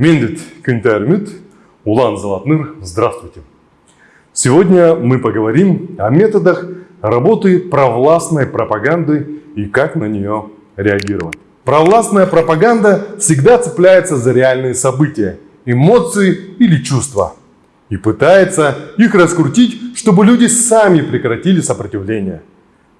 Миндит Кюнтермит, Улан Золотныр, здравствуйте. Сегодня мы поговорим о методах работы провластной пропаганды и как на нее реагировать. Провластная пропаганда всегда цепляется за реальные события, эмоции или чувства и пытается их раскрутить, чтобы люди сами прекратили сопротивление.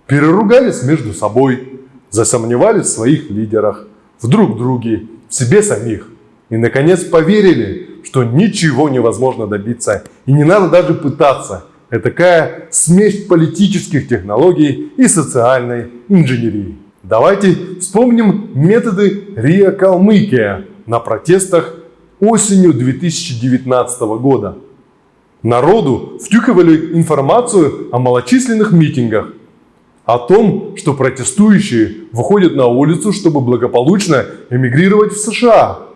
Переругались между собой, засомневались в своих лидерах, в друг друге, в себе самих. И, наконец, поверили, что ничего невозможно добиться и не надо даже пытаться. Это такая смесь политических технологий и социальной инженерии. Давайте вспомним методы РИА Калмыкия на протестах осенью 2019 года. Народу втюхивали информацию о малочисленных митингах, о том, что протестующие выходят на улицу, чтобы благополучно эмигрировать в США.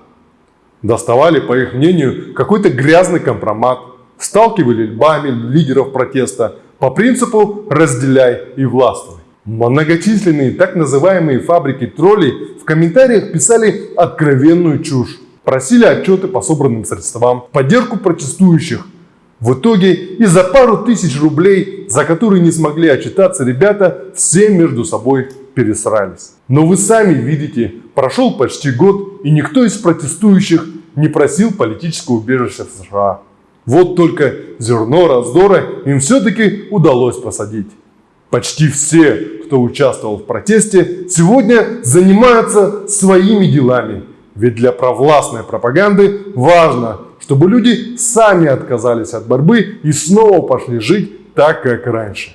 Доставали, по их мнению, какой-то грязный компромат, сталкивали льбами лидеров протеста по принципу «разделяй и властвуй». Многочисленные так называемые фабрики троллей в комментариях писали откровенную чушь, просили отчеты по собранным средствам, поддержку протестующих, в итоге и за пару тысяч рублей, за которые не смогли отчитаться ребята, все между собой пересрались. Но вы сами видите, прошел почти год и никто из протестующих не просил политического убежища в США. Вот только зерно раздора им все-таки удалось посадить. Почти все, кто участвовал в протесте, сегодня занимаются своими делами. Ведь для провластной пропаганды важно, чтобы люди сами отказались от борьбы и снова пошли жить так, как раньше.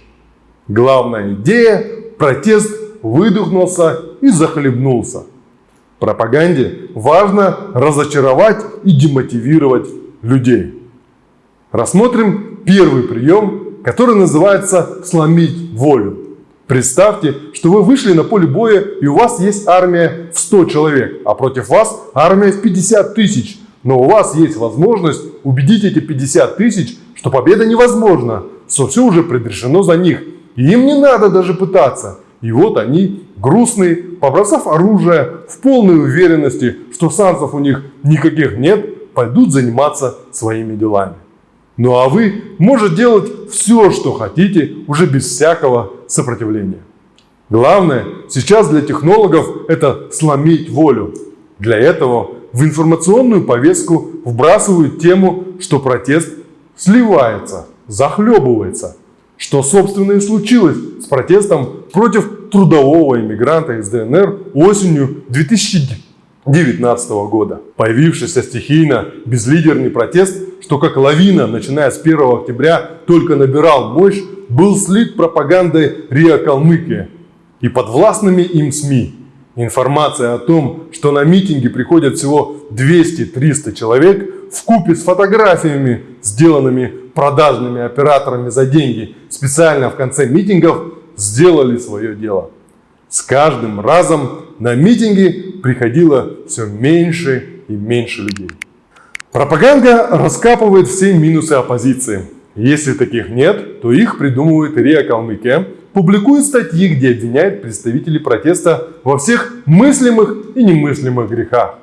Главная идея – протест выдохнулся и захлебнулся. Пропаганде важно разочаровать и демотивировать людей. Рассмотрим первый прием, который называется «сломить волю». Представьте, что вы вышли на поле боя и у вас есть армия в 100 человек, а против вас армия в 50 тысяч – но у вас есть возможность убедить эти 50 тысяч, что победа невозможна, что все уже предрешено за них. И им не надо даже пытаться. И вот они, грустные, побросав оружие, в полной уверенности, что шансов у них никаких нет, пойдут заниматься своими делами. Ну а вы можете делать все, что хотите, уже без всякого сопротивления. Главное сейчас для технологов это сломить волю. Для этого в информационную повестку вбрасывают тему, что протест сливается, захлебывается. Что, собственно, и случилось с протестом против трудового иммигранта из ДНР осенью 2019 года. Появившийся стихийно безлидерный протест, что как лавина, начиная с 1 октября, только набирал мощь, был слит пропагандой РИА Калмыкия и подвластными им СМИ. Информация о том, что на митинги приходят всего 200-300 человек, в купе с фотографиями, сделанными продажными операторами за деньги, специально в конце митингов, сделали свое дело. С каждым разом на митинги приходило все меньше и меньше людей. Пропаганда раскапывает все минусы оппозиции. Если таких нет, то их придумывает РИА Калмыкия, публикует статьи, где обвиняет представителей протеста во всех мыслимых и немыслимых грехах.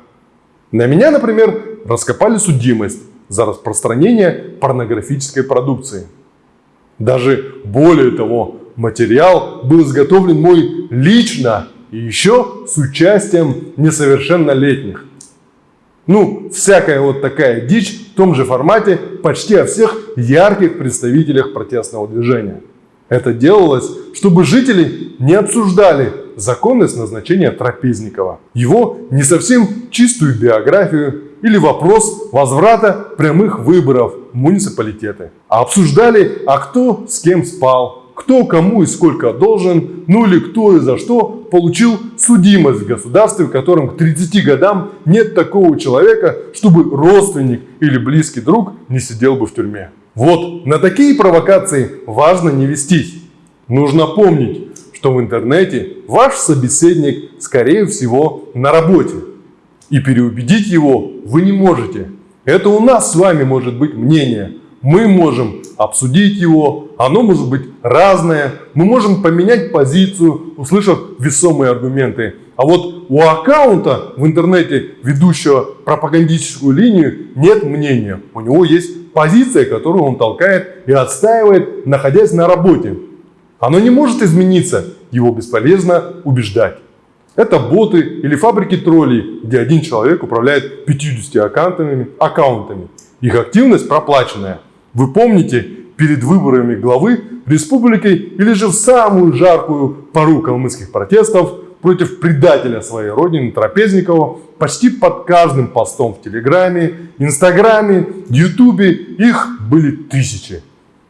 На меня, например, раскопали судимость за распространение порнографической продукции. Даже более того, материал был изготовлен мой лично и еще с участием несовершеннолетних. Ну, всякая вот такая дичь в том же формате почти о всех ярких представителях протестного движения. Это делалось, чтобы жители не обсуждали законность назначения Трапезникова, его не совсем чистую биографию или вопрос возврата прямых выборов в муниципалитеты, а обсуждали, а кто с кем спал, кто кому и сколько должен, ну или кто и за что получил судимость в государстве, в котором к 30 годам нет такого человека, чтобы родственник или близкий друг не сидел бы в тюрьме. Вот на такие провокации важно не вестись. Нужно помнить, что в интернете ваш собеседник, скорее всего, на работе. И переубедить его вы не можете. Это у нас с вами может быть мнение. Мы можем обсудить его, оно может быть разное. Мы можем поменять позицию, услышав весомые аргументы. А вот у аккаунта в интернете, ведущего пропагандистическую линию, нет мнения. У него есть позиция, которую он толкает и отстаивает, находясь на работе. Оно не может измениться, его бесполезно убеждать. Это боты или фабрики троллей, где один человек управляет 50 аккаунтами, аккаунтами. Их активность проплаченная. Вы помните, перед выборами главы республики или же в самую жаркую пару калмыцких протестов против предателя своей родины Трапезникова почти под каждым постом в Телеграме, Инстаграме, Ютубе их были тысячи.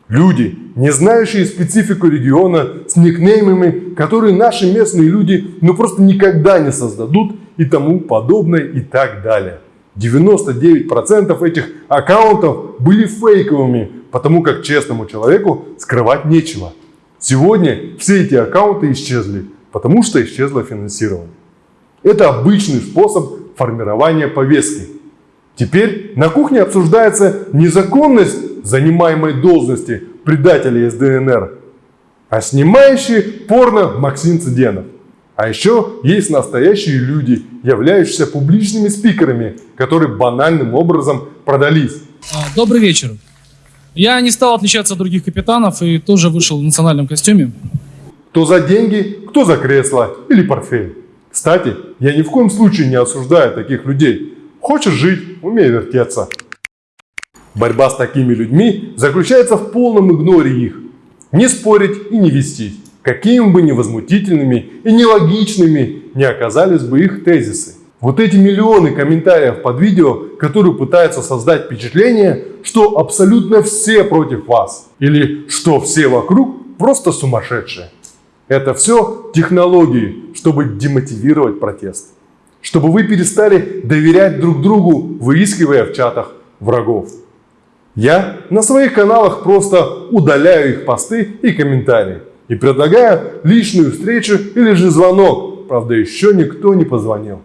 Люди, не знающие специфику региона, с никнеймами, которые наши местные люди ну просто никогда не создадут и тому подобное и так далее. 99% этих аккаунтов были фейковыми, потому как честному человеку скрывать нечего. Сегодня все эти аккаунты исчезли, потому что исчезло финансирование. Это обычный способ формирования повестки. Теперь на кухне обсуждается незаконность занимаемой должности предателя из ДНР, а снимающий порно Максим Цыденов. А еще есть настоящие люди, являющиеся публичными спикерами, которые банальным образом продались. А, добрый вечер. Я не стал отличаться от других капитанов и тоже вышел в национальном костюме. Кто за деньги, кто за кресло или портфель. Кстати, я ни в коем случае не осуждаю таких людей. Хочешь жить, умей вертеться. Борьба с такими людьми заключается в полном игноре их. Не спорить и не вестись, какими бы невозмутительными и нелогичными не оказались бы их тезисы. Вот эти миллионы комментариев под видео, которые пытаются создать впечатление, что абсолютно все против вас. Или что все вокруг просто сумасшедшие. Это все технологии, чтобы демотивировать протест. Чтобы вы перестали доверять друг другу, выискивая в чатах врагов. Я на своих каналах просто удаляю их посты и комментарии. И предлагаю личную встречу или же звонок. Правда, еще никто не позвонил.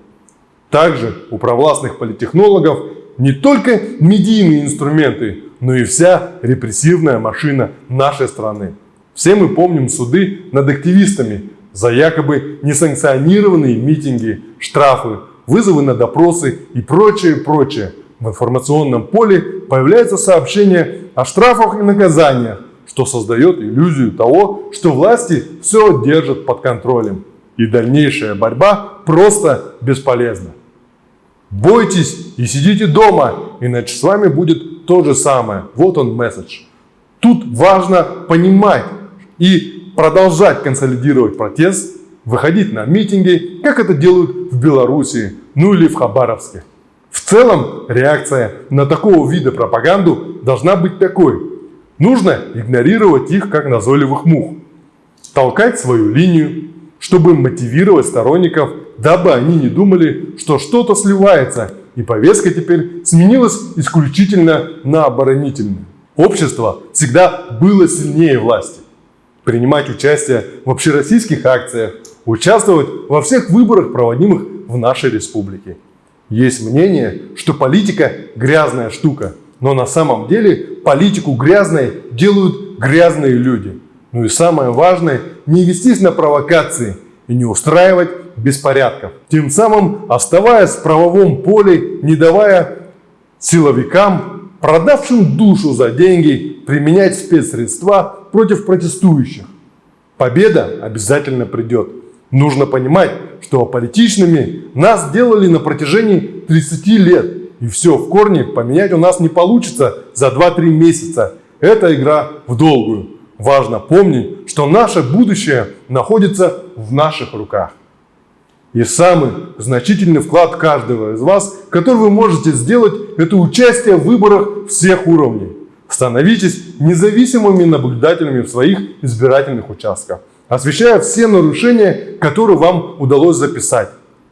Также у провластных политтехнологов не только медийные инструменты, но и вся репрессивная машина нашей страны. Все мы помним суды над активистами за якобы несанкционированные митинги, штрафы, вызовы на допросы и прочее, прочее. В информационном поле появляется сообщение о штрафах и наказаниях, что создает иллюзию того, что власти все держат под контролем. И дальнейшая борьба просто бесполезна. Бойтесь и сидите дома, иначе с вами будет то же самое. Вот он месседж. Тут важно понимать и продолжать консолидировать протест, выходить на митинги, как это делают в Беларуси, ну или в Хабаровске. В целом реакция на такого вида пропаганду должна быть такой. Нужно игнорировать их как назойливых мух, толкать свою линию, чтобы мотивировать сторонников дабы они не думали, что что-то сливается, и повестка теперь сменилась исключительно на оборонительную. Общество всегда было сильнее власти. Принимать участие в общероссийских акциях, участвовать во всех выборах, проводимых в нашей республике. Есть мнение, что политика – грязная штука, но на самом деле политику грязной делают грязные люди. Ну и самое важное – не вестись на провокации и не устраивать беспорядков, тем самым оставаясь в правовом поле, не давая силовикам, продавшим душу за деньги, применять спецсредства против протестующих. Победа обязательно придет. Нужно понимать, что аполитичными нас делали на протяжении 30 лет. И все в корне поменять у нас не получится за 2-3 месяца. Это игра в долгую. Важно помнить, что наше будущее находится в наших руках. И самый значительный вклад каждого из вас, который вы можете сделать, это участие в выборах всех уровней. Становитесь независимыми наблюдателями в своих избирательных участках, освещая все нарушения, которые вам удалось записать.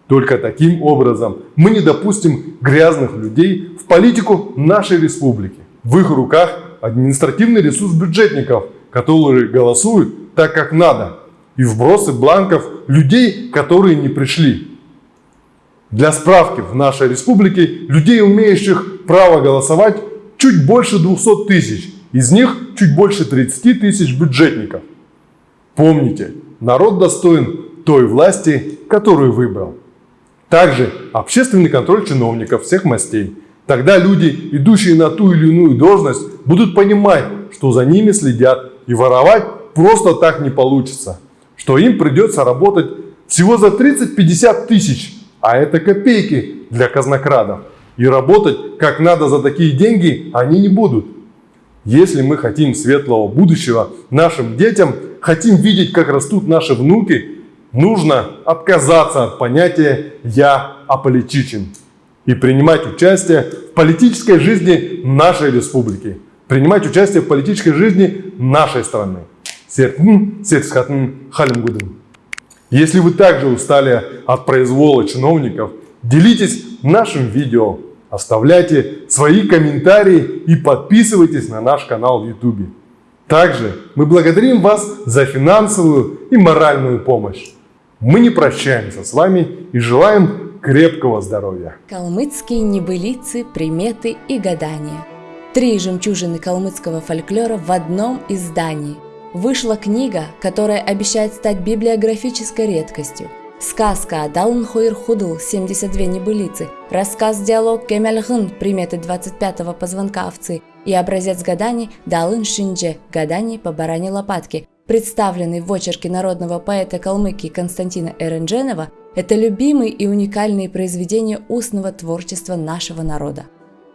Только таким образом мы не допустим грязных людей в политику нашей республики. В их руках административный ресурс бюджетников, которые голосуют так, как надо, и вбросы бланков людей, которые не пришли. Для справки, в нашей республике людей, умеющих право голосовать, чуть больше 200 тысяч. Из них чуть больше 30 тысяч бюджетников. Помните, народ достоин той власти, которую выбрал. Также общественный контроль чиновников всех мастей. Тогда люди, идущие на ту или иную должность, будут понимать, что за ними следят и воровать просто так не получится. Что им придется работать всего за 30-50 тысяч, а это копейки для казнокрадов. И работать как надо за такие деньги они не будут. Если мы хотим светлого будущего нашим детям, хотим видеть, как растут наши внуки, нужно отказаться от понятия «я аполитичен» и принимать участие в политической жизни нашей республики, принимать участие в политической жизни нашей страны. Если вы также устали от произвола чиновников, делитесь нашим видео, оставляйте свои комментарии и подписывайтесь на наш канал в YouTube. Также мы благодарим вас за финансовую и моральную помощь. Мы не прощаемся с вами и желаем крепкого здоровья. Калмыцкие небылицы, приметы и гадания. Три жемчужины калмыцкого фольклора в одном издании. Вышла книга, которая обещает стать библиографической редкостью. Сказка Далн Хойр Худл 72 небылицы, рассказ-диалог Кемельгын приметы 25-го позвонка овцы и образец гаданий Далын Шиндже гаданий по баране лопатки, представленный в очерке народного поэта Калмыкии Константина Эрендженова, это любимые и уникальные произведения устного творчества нашего народа.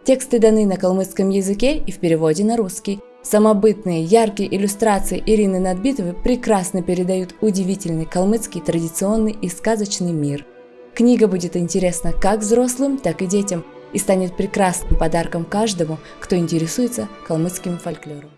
Тексты даны на калмыцком языке и в переводе на русский. Самобытные, яркие иллюстрации Ирины Надбитовой прекрасно передают удивительный калмыцкий традиционный и сказочный мир. Книга будет интересна как взрослым, так и детям и станет прекрасным подарком каждому, кто интересуется калмыцким фольклором.